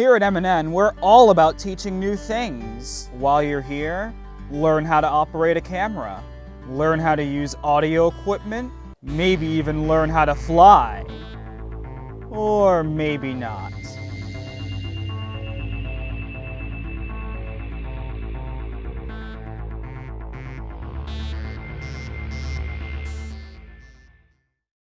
Here at MNN, we're all about teaching new things. While you're here, learn how to operate a camera, learn how to use audio equipment, maybe even learn how to fly. Or maybe not.